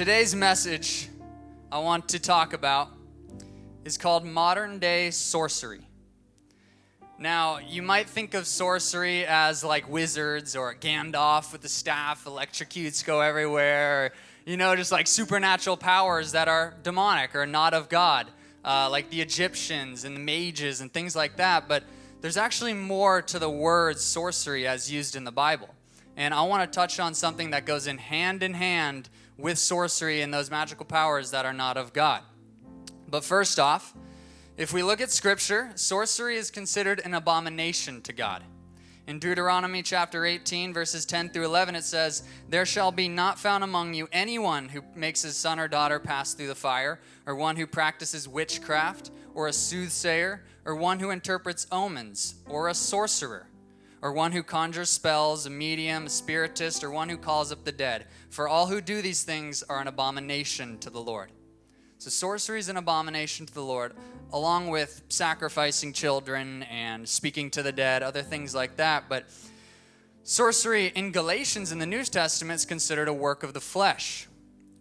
Today's message I want to talk about is called modern day sorcery. Now, you might think of sorcery as like wizards or Gandalf with the staff, electrocutes go everywhere, or, you know, just like supernatural powers that are demonic or not of God, uh, like the Egyptians and the mages and things like that. But there's actually more to the word sorcery as used in the Bible. And I want to touch on something that goes in hand in hand with sorcery and those magical powers that are not of God. But first off, if we look at scripture, sorcery is considered an abomination to God. In Deuteronomy chapter 18, verses 10 through 11, it says, There shall be not found among you anyone who makes his son or daughter pass through the fire, or one who practices witchcraft, or a soothsayer, or one who interprets omens, or a sorcerer, or one who conjures spells, a medium, a spiritist, or one who calls up the dead. For all who do these things are an abomination to the Lord. So, sorcery is an abomination to the Lord, along with sacrificing children and speaking to the dead, other things like that. But sorcery in Galatians in the New Testament is considered a work of the flesh.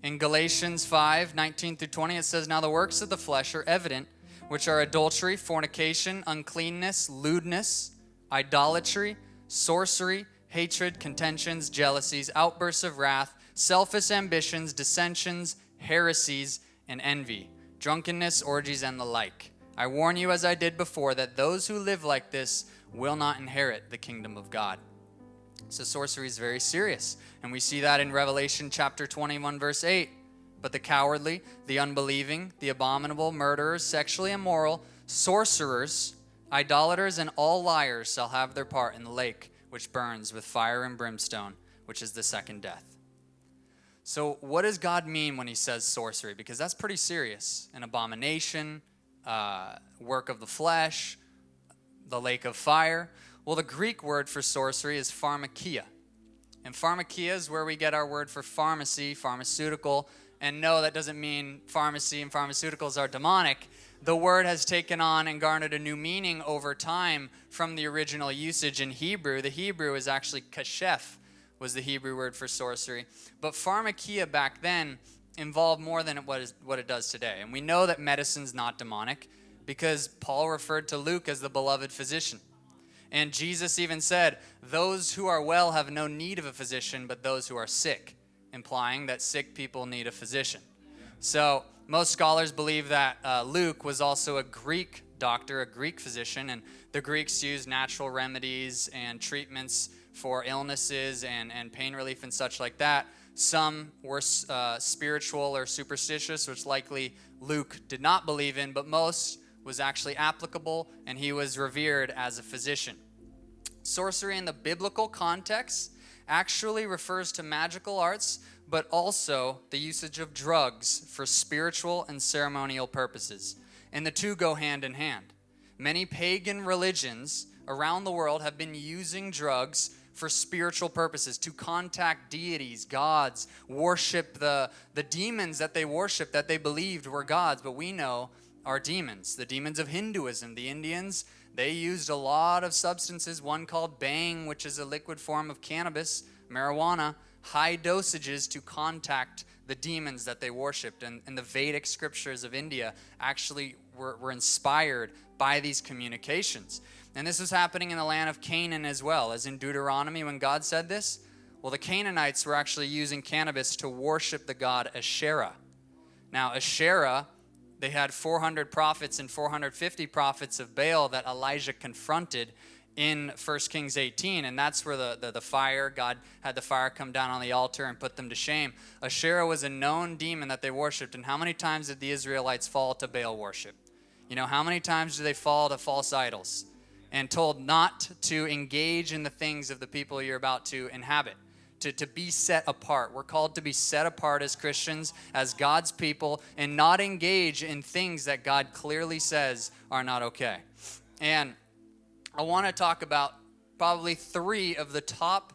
In Galatians 5 19 through 20, it says, Now the works of the flesh are evident, which are adultery, fornication, uncleanness, lewdness, idolatry, sorcery, hatred, contentions, jealousies, outbursts of wrath, selfish ambitions, dissensions, heresies and envy, drunkenness, orgies, and the like. I warn you, as I did before, that those who live like this will not inherit the kingdom of God. So, sorcery is very serious. And we see that in Revelation chapter 21, verse 8. But the cowardly, the unbelieving, the abominable, murderers, sexually immoral, sorcerers, idolaters, and all liars shall have their part in the lake which burns with fire and brimstone, which is the second death. So, what does God mean when he says sorcery? Because that's pretty serious. An abomination, uh, work of the flesh, the lake of fire. Well, the Greek word for sorcery is pharmakia. And pharmakia is where we get our word for pharmacy, pharmaceutical. And no, that doesn't mean pharmacy and pharmaceuticals are demonic. The word has taken on and garnered a new meaning over time from the original usage in Hebrew. The Hebrew is actually kashef, was the Hebrew word for sorcery. But pharmakia back then involved more than what, is, what it does today. And we know that medicine's not demonic because Paul referred to Luke as the beloved physician. And Jesus even said, Those who are well have no need of a physician, but those who are sick, implying that sick people need a physician. So, most scholars believe that uh, Luke was also a Greek doctor, a Greek physician, and the Greeks used natural remedies and treatments for illnesses and, and pain relief and such like that. Some were uh, spiritual or superstitious, which likely Luke did not believe in, but most was actually applicable, and he was revered as a physician. Sorcery in the biblical context actually refers to magical arts, but also the usage of drugs for spiritual and ceremonial purposes. And the two go hand in hand. Many pagan religions around the world have been using drugs for spiritual purposes, to contact deities, gods, worship the, the demons that they worshiped that they believed were gods, but we know are demons. The demons of Hinduism, the Indians, they used a lot of substances, one called bang, which is a liquid form of cannabis, marijuana, high dosages to contact the demons that they worshiped. And, and the Vedic scriptures of India actually were, were inspired by these communications. And this was happening in the land of Canaan as well, as in Deuteronomy when God said this. Well, the Canaanites were actually using cannabis to worship the god Asherah. Now, Asherah, they had 400 prophets and 450 prophets of Baal that Elijah confronted in 1 Kings 18, and that's where the, the, the, fire, God had the fire come down on the altar and put them to shame. Asherah was a known demon that they worshiped, and how many times did the Israelites fall to Baal worship? You know, how many times do they fall to false idols? and told not to engage in the things of the people you're about to inhabit. To, to be set apart. We're called to be set apart as Christians, as God's people, and not engage in things that God clearly says are not okay. And I want to talk about probably three of the top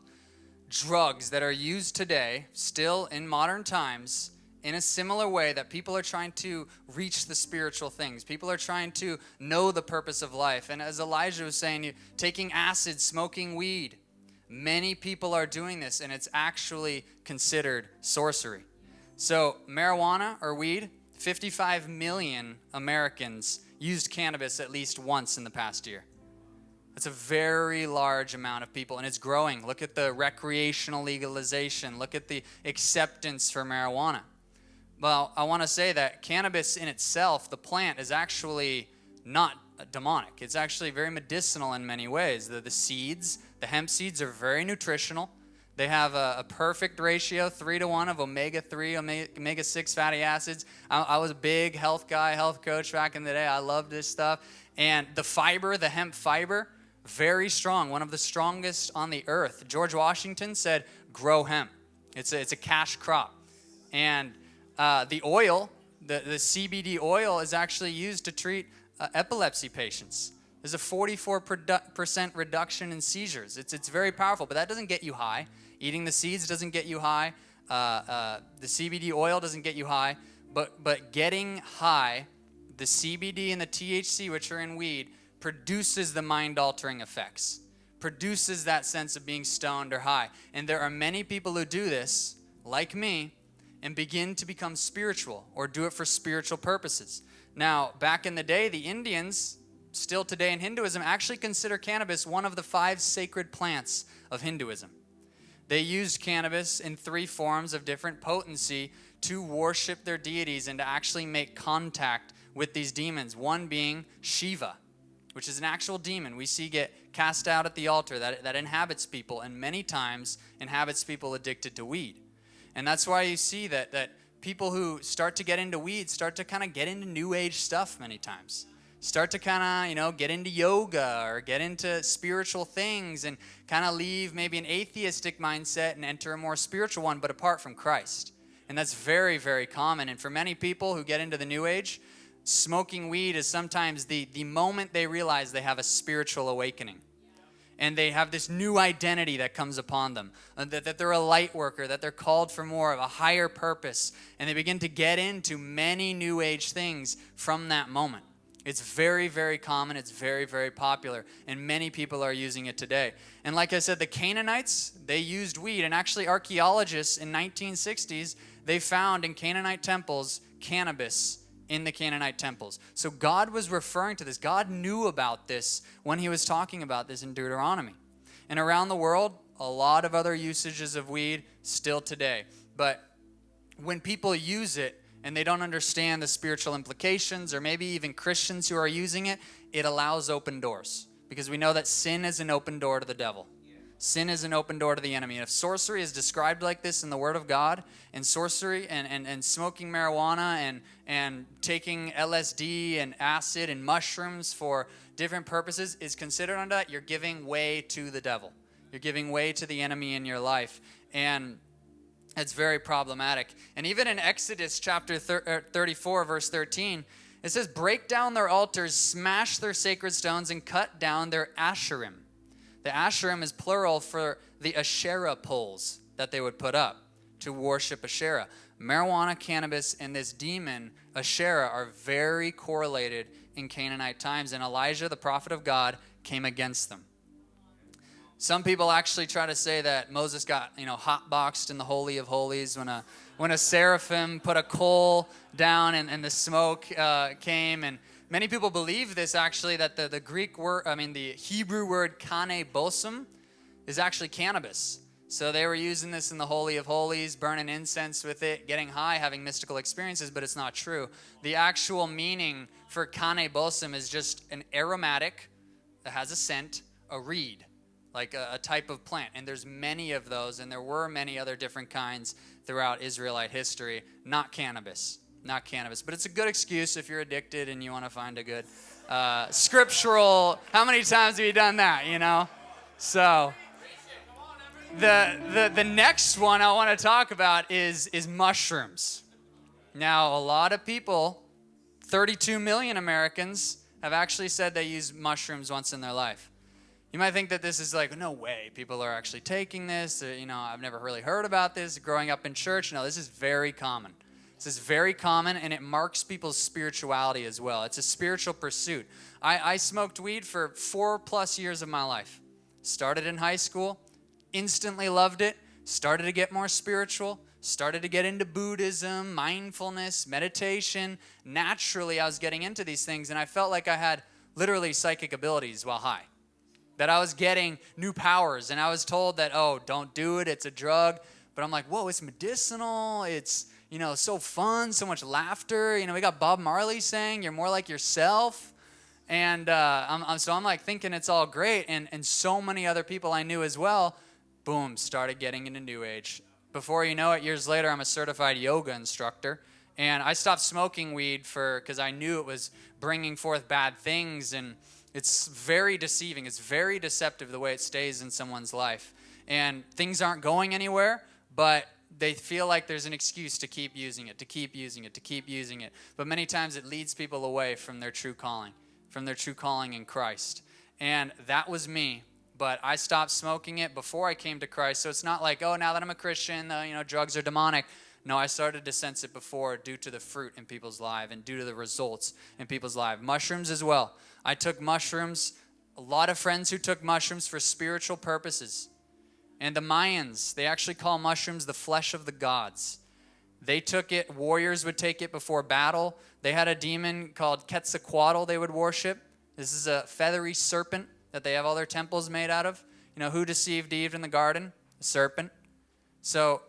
drugs that are used today, still in modern times, in a similar way that people are trying to reach the spiritual things. People are trying to know the purpose of life. And as Elijah was saying, taking acid, smoking weed. Many people are doing this, and it's actually considered sorcery. So, marijuana or weed, 55 million Americans used cannabis at least once in the past year. That's a very large amount of people, and it's growing. Look at the recreational legalization, look at the acceptance for marijuana. Well, I want to say that cannabis in itself, the plant, is actually not demonic. It's actually very medicinal in many ways. The, the seeds, the hemp seeds, are very nutritional. They have a, a, perfect ratio, three to one, of omega 3, omega 6 fatty acids. I, I, was a big health guy, health coach back in the day. I love this stuff. And the fiber, the hemp fiber, very strong, one of the strongest on the earth. George Washington said, grow hemp. It's a, it's a cash crop. And uh, the oil, the, the CBD oil, is actually used to treat uh, epilepsy patients. There's a 44% reduction in seizures. It's, it's very powerful, but that doesn't get you high. Eating the seeds doesn't get you high. Uh, uh, the CBD oil doesn't get you high. But, but getting high, the CBD and the THC, which are in weed, produces the mind altering effects, produces that sense of being stoned or high. And there are many people who do this, like me, and begin to become spiritual or do it for spiritual purposes. Now, back in the day, the Indians, still today in Hinduism, actually consider cannabis one of the five sacred plants of Hinduism. They used cannabis in three forms of different potency to worship their deities and to actually make contact with these demons. One being Shiva, which is an actual demon. We see get cast out at the altar that, that inhabits people and many times inhabits people addicted to weed. And that's why you see that, that people who start to get into weeds start to kind of get into new age stuff many times. Start to kind of you know get into yoga or get into spiritual things and kind of leave maybe an atheistic mindset and enter a more spiritual one but apart from christ. And that's very very common. And for many people who get into the new age smoking weed is sometimes the the moment they realize they have a spiritual awakening. And they have this new identity that comes upon them. Uh, that, that they're a light worker that they're called for more of a higher purpose. And they begin to get into many new age things from that moment. It's very very common. It's very very popular. And many people are using it today. And like i said the canaanites they used weed. And actually archaeologists in 1960s they found in canaanite temples cannabis in the Canaanite temples. So God was referring to this. God knew about this when he was talking about this in Deuteronomy. And around the world, a lot of other usages of weed still today. But when people use it and they don't understand the spiritual implications, or maybe even Christians who are using it, it allows open doors. Because we know that sin is an open door to the devil. Sin is an open door to the enemy. And if sorcery is described like this in the Word of God, and sorcery and, and, and smoking marijuana and, and taking LSD and acid and mushrooms for different purposes is considered under that, you're giving way to the devil. You're giving way to the enemy in your life. And it's very problematic. And even in Exodus chapter er, 34, verse 13, it says, Break down their altars, smash their sacred stones, and cut down their asherim. The Asherim is plural for the Asherah poles that they would put up to worship Asherah. Marijuana, cannabis, and this demon, Asherah, are very correlated in Canaanite times, and Elijah, the prophet of God, came against them. Some people actually try to say that Moses got, you know, hotboxed in the Holy of Holies when a, when a seraphim put a coal down and, and the smoke uh, came and Many people believe this actually that the, the Greek word, I mean, the Hebrew word kaneh bosm is actually cannabis. So they were using this in the Holy of Holies, burning incense with it, getting high, having mystical experiences, but it's not true. The actual meaning for kaneh bosm is just an aromatic that has a scent, a reed, like a, a type of plant. And there's many of those, and there were many other different kinds throughout Israelite history, not cannabis not cannabis. But it's a good excuse if you're addicted and you want to find a good uh, scriptural. How many times have you done that, you know? So. The, the, the next one I want to talk about is, is mushrooms. Now, a lot of people, 32 million Americans, have actually said they use mushrooms once in their life. You might think that this is like, no way, people are actually taking this. Uh, you know, I've never really heard about this growing up in church. No, this is very common. This is very common and it marks people's spirituality as well. It's a spiritual pursuit. I, I smoked weed for four plus years of my life. Started in high school, instantly loved it, started to get more spiritual, started to get into Buddhism, mindfulness, meditation. Naturally, I was getting into these things, and I felt like I had literally psychic abilities while high. That I was getting new powers, and I was told that, oh, don't do it, it's a drug. But I'm like, whoa, it's medicinal, it's, you know, so fun, so much laughter. You know, we got Bob Marley saying, you're more like yourself. And uh, I'm, I'm, so I'm like thinking it's all great. And, and so many other people I knew as well, boom, started getting into New Age. Before you know it, years later, I'm a certified yoga instructor. And I stopped smoking weed for because I knew it was bringing forth bad things. And it's very deceiving. It's very deceptive the way it stays in someone's life. And things aren't going anywhere, but they feel like there's an excuse to keep using it, to keep using it, to keep using it. But many times it leads people away from their true calling from their true calling in Christ. And that was me. But I stopped smoking it before I came to Christ. So it's not like, oh, now that I'm a Christian, uh, you know, drugs are demonic. No, I started to sense it before due to the fruit in people's life and due to the results in people's life. Mushrooms as well. I took mushrooms. A lot of friends who took mushrooms for spiritual purposes. And the Mayans, they actually call mushrooms the flesh of the gods. They took it, warriors would take it before battle. They had a demon called Quetzalcoatl they would worship. This is a feathery serpent that they have all their temples made out of. You know, who deceived Eve in the garden? The serpent. So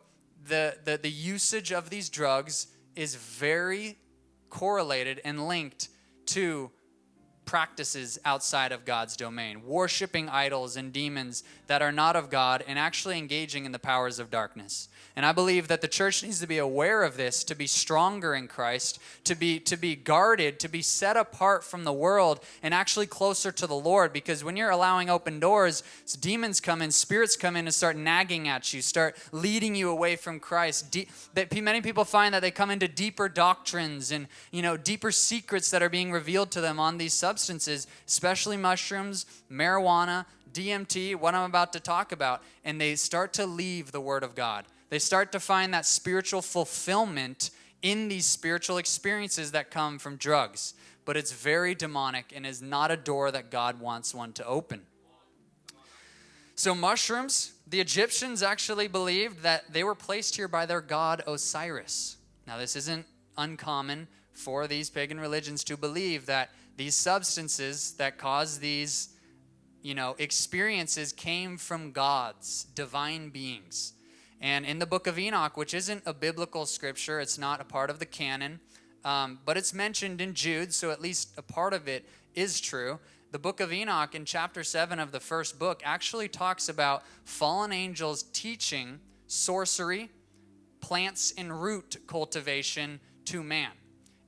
the, the, the usage of these drugs is very correlated and linked to practices outside of God's domain, worshiping idols and demons that are not of God, and actually engaging in the powers of darkness. And I believe that the church needs to be aware of this, to be stronger in Christ, to be to be guarded, to be set apart from the world and actually closer to the Lord because when you're allowing open doors, demons come in, spirits come in and start nagging at you, start leading you away from Christ. De- that many people find that they come into deeper doctrines and, you know, deeper secrets that are being revealed to them on these substances, especially mushrooms, marijuana, DMT, what I'm about to talk about, and they start to leave the word of God they start to find that spiritual fulfillment in these spiritual experiences that come from drugs. But it's very demonic and is not a door that God wants one to open. So, mushrooms, the Egyptians actually believed that they were placed here by their god Osiris. Now, this isn't uncommon for these pagan religions to believe that these substances that cause these, you know, experiences came from gods, divine beings. And in the book of Enoch, which isn't a biblical scripture, it's not a part of the canon, um, but it's mentioned in Jude, so at least a part of it is true. The book of Enoch, in chapter 7 of the first book, actually talks about fallen angels teaching sorcery, plants and root cultivation to man.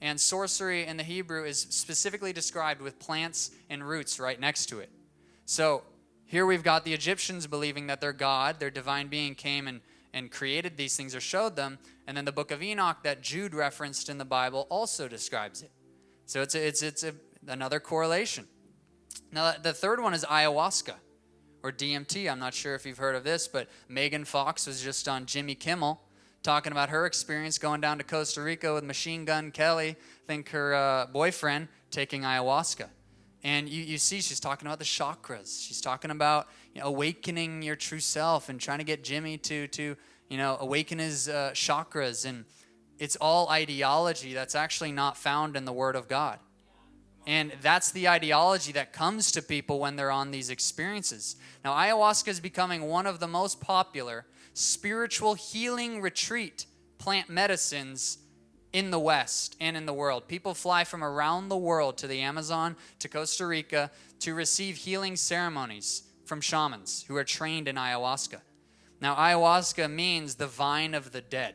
And sorcery in the Hebrew is specifically described with plants and roots right next to it. So here we've got the Egyptians believing that their God, their divine being, came and and created these things or showed them. And then the book of Enoch that Jude referenced in the Bible also describes it. So it's, a, it's, it's a, another correlation. Now, the third one is ayahuasca or DMT. I'm not sure if you've heard of this, but Megan Fox was just on Jimmy Kimmel talking about her experience going down to Costa Rica with Machine Gun Kelly, I think her uh, boyfriend, taking ayahuasca. And you, you see, she's talking about the chakras. She's talking about you know, awakening your true self and trying to get Jimmy to, to you know, awaken his uh, chakras. And it's all ideology that's actually not found in the Word of God. And that's the ideology that comes to people when they're on these experiences. Now, ayahuasca is becoming one of the most popular spiritual healing retreat plant medicines in the West and in the world. People fly from around the world to the Amazon, to Costa Rica, to receive healing ceremonies from shamans who are trained in ayahuasca. Now, ayahuasca means the vine of the dead.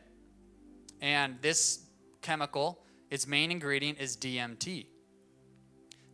And this chemical, its main ingredient is DMT.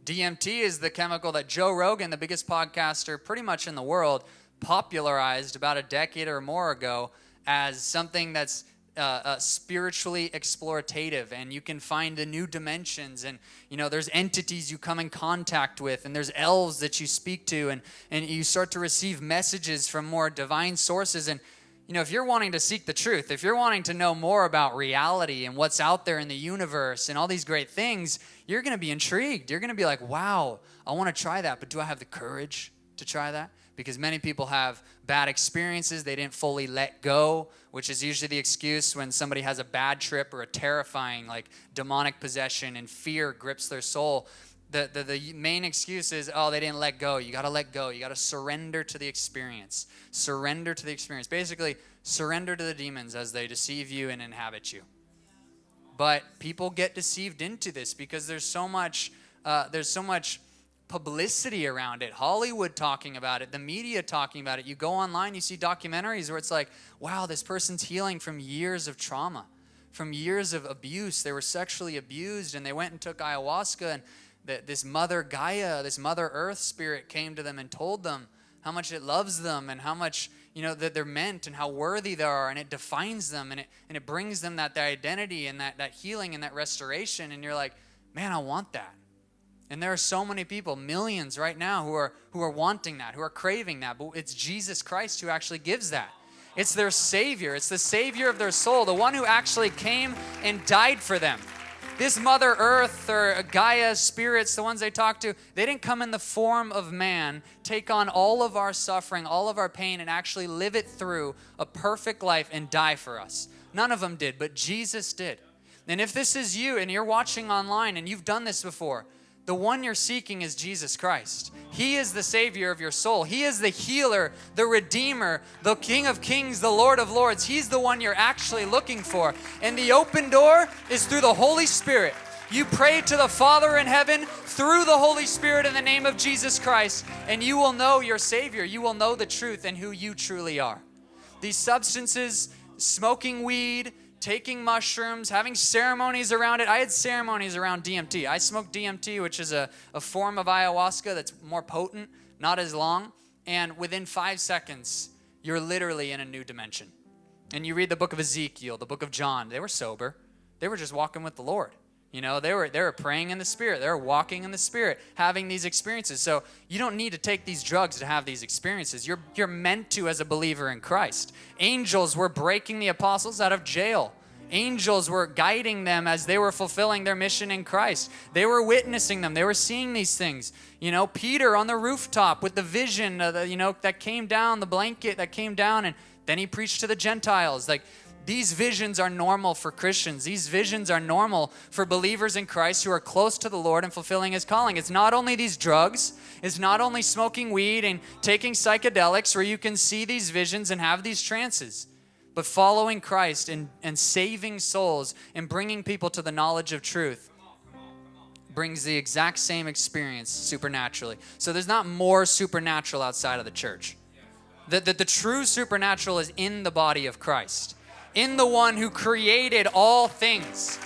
DMT is the chemical that Joe Rogan, the biggest podcaster pretty much in the world, popularized about a decade or more ago as something that's uh, uh, spiritually explorative and you can find the new dimensions and you know there's entities you come in contact with and there's elves that you speak to and and you start to receive messages from more divine sources and you know if you're wanting to seek the truth if you're wanting to know more about reality and what's out there in the universe and all these great things you're going to be intrigued. You're going to be like wow i want to try that but do i have the courage to try that because many people have bad experiences. They didn't fully let go, which is usually the excuse when somebody has a bad trip or a terrifying, like demonic possession and fear grips their soul. The, the, the main excuse is, oh, they didn't let go. You got to let go. You got to surrender to the experience. Surrender to the experience. Basically, surrender to the demons as they deceive you and inhabit you. But people get deceived into this because there's so much, uh, there's so much publicity around it, Hollywood talking about it, the media talking about it. You go online, you see documentaries where it's like, wow, this person's healing from years of trauma, from years of abuse. They were sexually abused and they went and took ayahuasca, and this mother Gaia, this mother earth spirit came to them and told them how much it loves them and how much you know that they're meant and how worthy they are and it defines them and it and it brings them that, that identity and that, that healing and that restoration and you're like man i want that and there are so many people, millions right now, who are who are wanting that, who are craving that. But it's Jesus Christ who actually gives that. It's their Savior. It's the Savior of their soul, the one who actually came and died for them. This Mother Earth or Gaia spirits, the ones they talk to, they didn't come in the form of man, take on all of our suffering, all of our pain, and actually live it through a perfect life and die for us. None of them did, but Jesus did. And if this is you and you're watching online and you've done this before, the one you're seeking is Jesus Christ. He is the Savior of your soul. He is the healer, the Redeemer, the King of Kings, the Lord of Lords. He's the one you're actually looking for. And the open door is through the Holy Spirit. You pray to the Father in heaven through the Holy Spirit in the name of Jesus Christ, and you will know your Savior. You will know the truth and who you truly are. These substances, smoking weed, taking mushrooms, having ceremonies around it. I had ceremonies around DMT. I smoked DMT, which is a, a form of ayahuasca that's more potent, not as long. And within five seconds, you're literally in a new dimension. And you read the book of Ezekiel, the book of John, they were sober. They were just walking with the Lord. You know, they were they were praying in the spirit. They were walking in the spirit, having these experiences. So you don't need to take these drugs to have these experiences. You're you're meant to as a believer in Christ. Angels were breaking the apostles out of jail. Angels were guiding them as they were fulfilling their mission in Christ. They were witnessing them. They were seeing these things. You know, Peter on the rooftop with the vision, the, you know, that came down, the blanket that came down, and then he preached to the Gentiles. Like these visions are normal for Christians. These visions are normal for believers in Christ who are close to the Lord and fulfilling His calling. It's not only these drugs, it's not only smoking weed and taking psychedelics where you can see these visions and have these trances, but following Christ and, and saving souls and bringing people to the knowledge of truth brings the exact same experience supernaturally. So there's not more supernatural outside of the church. That the, the true supernatural is in the body of Christ in the one who created all things.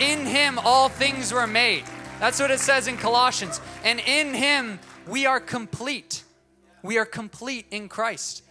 In him, all things were made. That's what it says in Colossians. And in him, we are complete. We are complete in Christ.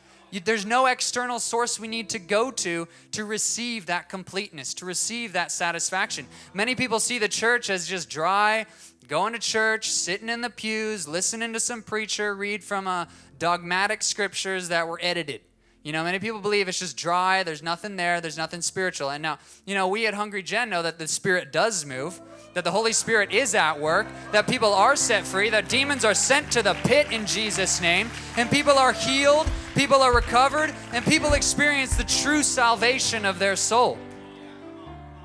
There's no external source we need to go to to receive that completeness, to receive that satisfaction. Many people see the church as just dry, going to church, sitting in the pews, listening to some preacher read from a dogmatic scriptures that were edited. You know, many people believe it's just dry, there's nothing there, there's nothing spiritual. And now, you know, we at Hungry Gen know that the Spirit does move, that the Holy Spirit is at work, that people are set free, that demons are sent to the pit in Jesus' name, and people are healed, people are recovered, and people experience the true salvation of their soul.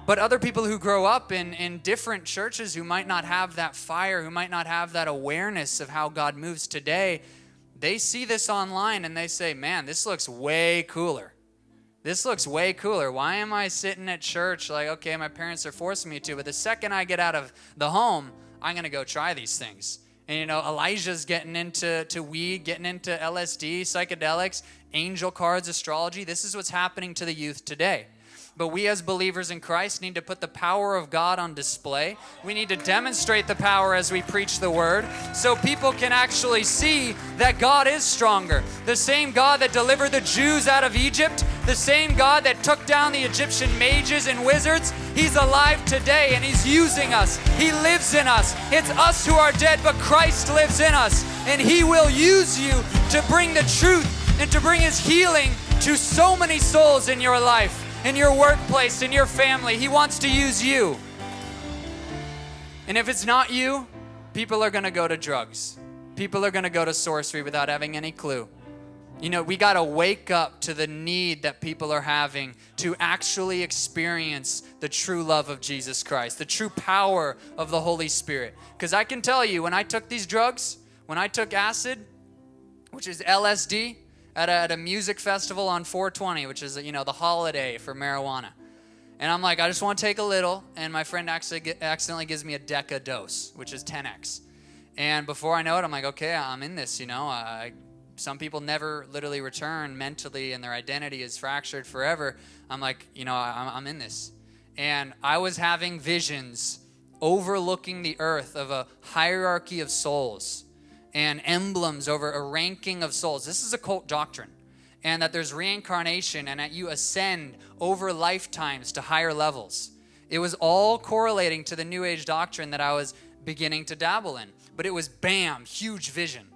But other people who grow up in, in different churches who might not have that fire, who might not have that awareness of how God moves today, they see this online and they say, man, this looks way cooler. This looks way cooler. Why am I sitting at church like, okay, my parents are forcing me to, but the second I get out of the home, I'm going to go try these things. And you know, Elijah's getting into to weed, getting into LSD, psychedelics, angel cards, astrology. This is what's happening to the youth today. But we as believers in Christ need to put the power of God on display. We need to demonstrate the power as we preach the word so people can actually see that God is stronger. The same God that delivered the Jews out of Egypt, the same God that took down the Egyptian mages and wizards, He's alive today and He's using us. He lives in us. It's us who are dead, but Christ lives in us. And He will use you to bring the truth and to bring His healing to so many souls in your life in your workplace, in your family. He wants to use you. And if it's not you, people are going to go to drugs. People are going to go to sorcery without having any clue. You know, we got to wake up to the need that people are having to actually experience the true love of Jesus Christ, the true power of the Holy Spirit. Because I can tell you, when I took these drugs, when I took acid, which is LSD, at a, at a music festival on 420, which is, you know, the holiday for marijuana. And I'm like, I just want to take a little. And my friend actually accidentally gives me a deca dose, which is 10x. And before I know it, I'm like, okay, I'm in this, you know. I, some people never literally return mentally and their identity is fractured forever. I'm like, you know, I'm, I'm in this. And I was having visions overlooking the earth of a hierarchy of souls and emblems over a ranking of souls. This is a cult doctrine. And that there's reincarnation and that you ascend over lifetimes to higher levels. It was all correlating to the New Age doctrine that I was beginning to dabble in. But it was bam, huge vision.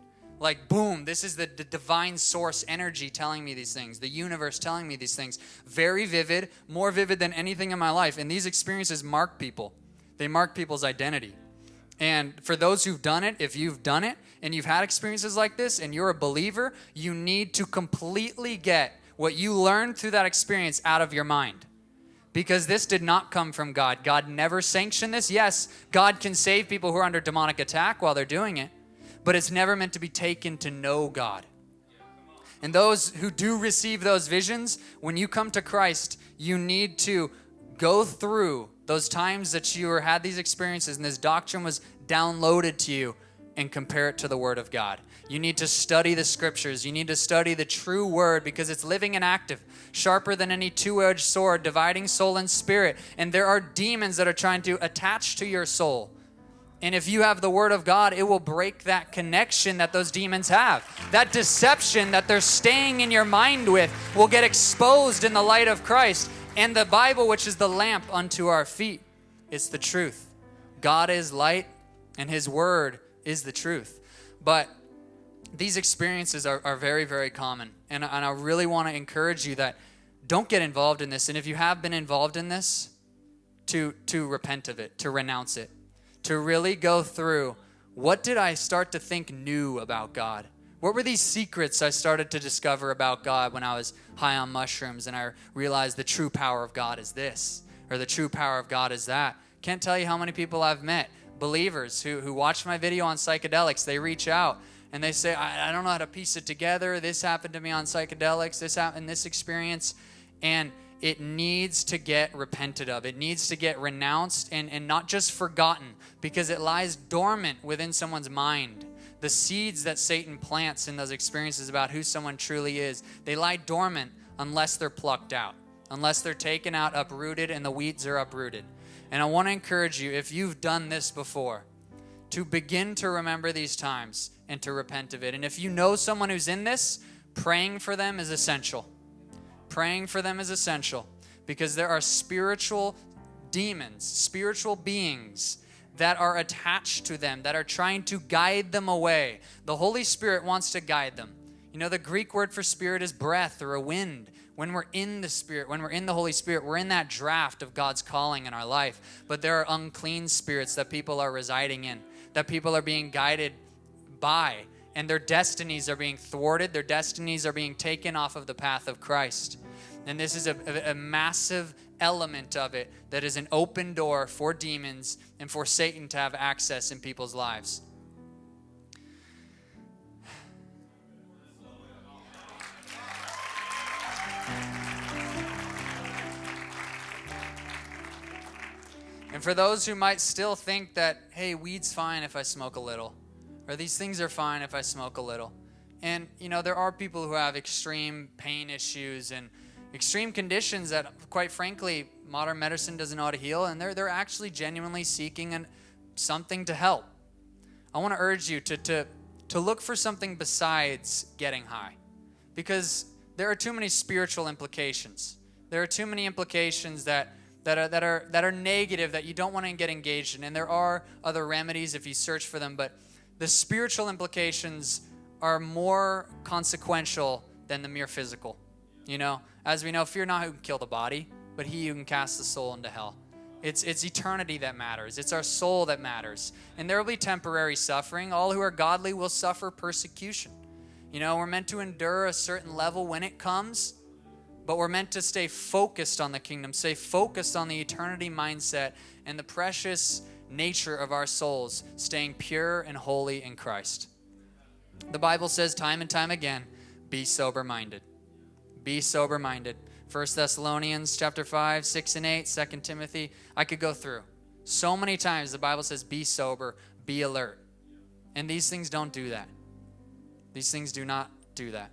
Like, boom, this is the, the, divine source energy telling me these things, the universe telling me these things. Very vivid, more vivid than anything in my life. And these experiences mark people, they mark people's identity. And for those who've done it, if you've done it and you've had experiences like this and you're a believer, you need to completely get what you learned through that experience out of your mind. Because this did not come from God. God never sanctioned this. Yes, God can save people who are under demonic attack while they're doing it, but it's never meant to be taken to know God. And those who do receive those visions, when you come to Christ, you need to go through those times that you had these experiences and this doctrine was downloaded to you and compare it to the Word of God. You need to study the scriptures. You need to study the true Word because it's living and active, sharper than any two edged sword, dividing soul and spirit. And there are demons that are trying to attach to your soul. And if you have the Word of God, it will break that connection that those demons have. That deception that they're staying in your mind with will get exposed in the light of Christ. And the Bible, which is the lamp unto our feet, it's the truth. God is light, and His Word is the truth. But these experiences are, are very, very common. And, and I really want to encourage you that don't get involved in this. And if you have been involved in this, to, to repent of it, to renounce it, to really go through what did I start to think new about God? What were these secrets I started to discover about God when I was high on mushrooms and I realized the true power of God is this or the true power of God is that? Can't tell you how many people I've met, believers who, who watch my video on psychedelics, they reach out and they say, I, I don't know how to piece it together. This happened to me on psychedelics, this happened, this experience. And it needs to get repented of. It needs to get renounced and, and not just forgotten because it lies dormant within someone's mind the seeds that Satan plants in those experiences about who someone truly is, they lie dormant unless they're plucked out, unless they're taken out, uprooted, and the weeds are uprooted. And I want to encourage you, if you've done this before, to begin to remember these times and to repent of it. And if you know someone who's in this, praying for them is essential. Praying for them is essential because there are spiritual demons, spiritual beings that are attached to them, that are trying to guide them away. The Holy Spirit wants to guide them. You know, the Greek word for spirit is breath or a wind. When we're in the Spirit, when we're in the Holy Spirit, we're in that draft of God's calling in our life. But there are unclean spirits that people are residing in, that people are being guided by, and their destinies are being thwarted, their destinies are being taken off of the path of Christ. And this is a, a, a massive element of it that is an open door for demons and for Satan to have access in people's lives. And for those who might still think that, hey, weed's fine if I smoke a little, or these things are fine if I smoke a little. And, you know, there are people who have extreme pain issues and extreme conditions that, quite frankly, modern medicine doesn't know how to heal, and they're, they're actually genuinely seeking an, something to help. I want to urge you to, to, to look for something besides getting high because there are too many spiritual implications. There are too many implications that, that, are, that, are, that are negative that you don't want to get engaged in. And there are other remedies if you search for them, but the spiritual implications are more consequential than the mere physical. You know, as we know, fear not who can kill the body, but he who can cast the soul into hell. It's, it's eternity that matters. It's our soul that matters. And there will be temporary suffering. All who are godly will suffer persecution. You know, we're meant to endure a certain level when it comes, but we're meant to stay focused on the kingdom, stay focused on the eternity mindset and the precious nature of our souls, staying pure and holy in Christ. The Bible says time and time again, be sober minded. Be sober minded. 1 Thessalonians chapter 5, 6 and 8, 2 Timothy. I could go through. So many times the Bible says, be sober, be alert. And these things don't do that. These things do not do that.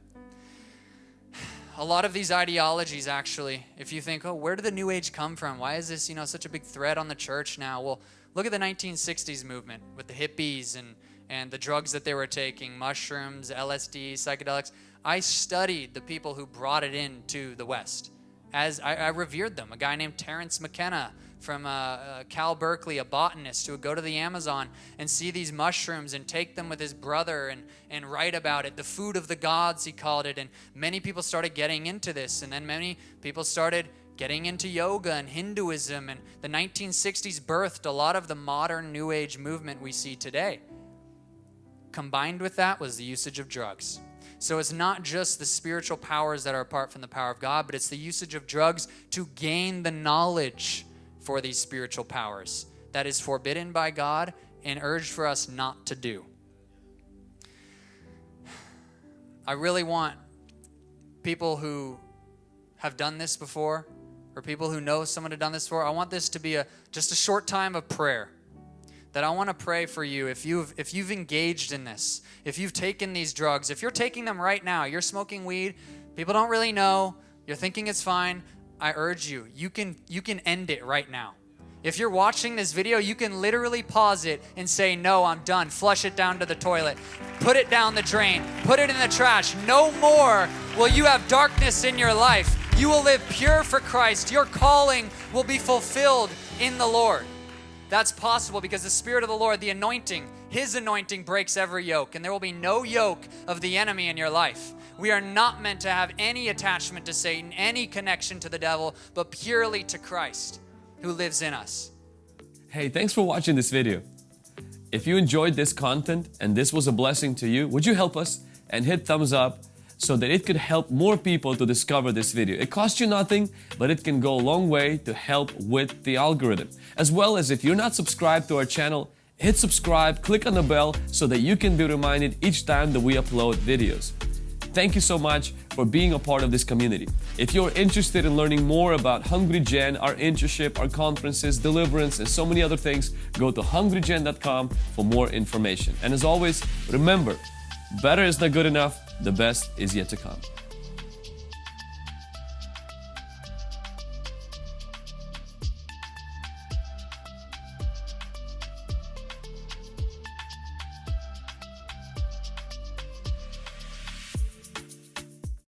A lot of these ideologies, actually, if you think, oh, where did the New Age come from? Why is this, you know, such a big threat on the church now? Well, look at the 1960s movement with the hippies and, and the drugs that they were taking, mushrooms, LSD, psychedelics. I studied the people who brought it into the West. As I, I revered them, a guy named Terence McKenna from uh, uh, Cal Berkeley, a botanist who would go to the Amazon and see these mushrooms and take them with his brother and, and write about it. The food of the gods, he called it. And many people started getting into this. And then many people started getting into yoga and Hinduism. And the 1960s birthed a lot of the modern New Age movement we see today. Combined with that was the usage of drugs. So it's not just the spiritual powers that are apart from the power of God, but it's the usage of drugs to gain the knowledge for these spiritual powers that is forbidden by God and urged for us not to do. I really want people who have done this before or people who know someone who done this before, I want this to be a just a short time of prayer that I want to pray for you if you've if you've engaged in this, if you've taken these drugs, if you're taking them right now, you're smoking weed, people don't really know, you're thinking it's fine, I urge you, you can you can end it right now. If you're watching this video, you can literally pause it and say, No, I'm done. Flush it down to the toilet. Put it down the drain. Put it in the trash. No more will you have darkness in your life. You will live pure for Christ. Your calling will be fulfilled in the Lord. That's possible because the Spirit of the Lord, the anointing, His anointing breaks every yoke, and there will be no yoke of the enemy in your life. We are not meant to have any attachment to Satan, any connection to the devil, but purely to Christ who lives in us. Hey, thanks for watching this video. If you enjoyed this content and this was a blessing to you, would you help us and hit thumbs up so that it could help more people to discover this video. It costs you nothing, but it can go a long way to help with the algorithm. As well as if you're not subscribed to our channel, hit subscribe, click on the bell so that you can be reminded each time that we upload videos. Thank you so much for being a part of this community. If you're interested in learning more about Hungry Gen, our internship, our conferences, deliverance, and so many other things, go to hungrygen.com for more information. And as always, remember, better is not good enough, the best is yet to come.